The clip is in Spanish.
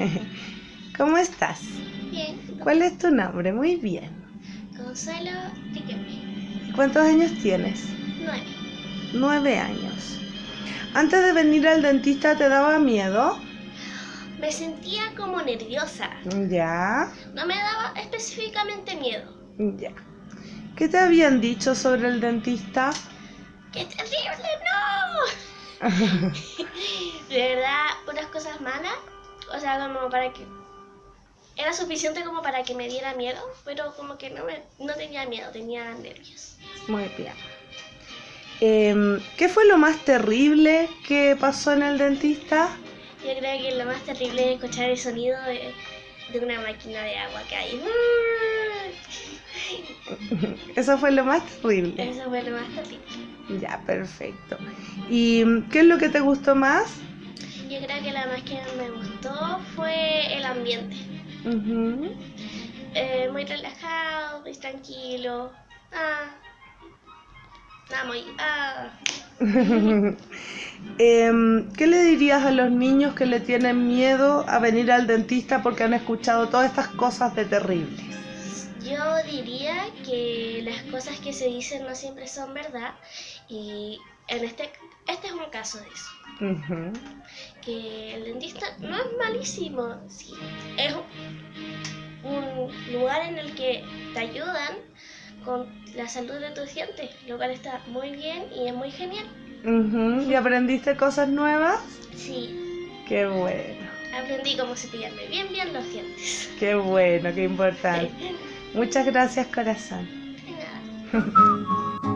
¿Cómo estás? Bien, ¿Cuál es tu nombre? Muy bien. Consuelo Riquelme, ¿Cuántos años tienes? 9. Nueve años. Antes de venir al dentista, ¿te daba miedo? Me sentía como nerviosa. Ya, No me daba específicamente miedo. ya. ¿Qué te habían dicho sobre el dentista? ¡Qué terrible! ¡No! De verdad, unas cosas malas. O sea, como para que. Era suficiente como para que me diera miedo, pero como que no, me, no tenía miedo, tenía nervios. Muy bien. Em, ¿Qué fue lo más terrible que pasó en el dentista? Yo creo que lo más terrible es escuchar el sonido de, de una máquina de agua que hay. Eso fue lo más terrible. Eso fue lo más terrible. Ya, perfecto. ¿Y qué es lo que te gustó más? Yo creo que la más que me gustó fue el ambiente. Eh, muy relajado, muy tranquilo. Ah. Nada, muy. Ah. Em, ¿Qué le dirías a los niños que le tienen miedo a venir al dentista porque han escuchado todas estas cosas de terribles? Yo diría que las cosas que se dicen no siempre son verdad. Y en este. Este es un caso de eso. Que el dentista no es malísimo. Sí, es un lugar en el que te ayudan con la salud de tus dientes, lo cual está muy bien y es muy genial. ¿Y aprendiste cosas nuevas? Sí, Qué bueno, aprendí cómo cepillarme bien bien los dientes. qué bueno, qué importante. De Muchas gracias, corazón. nada.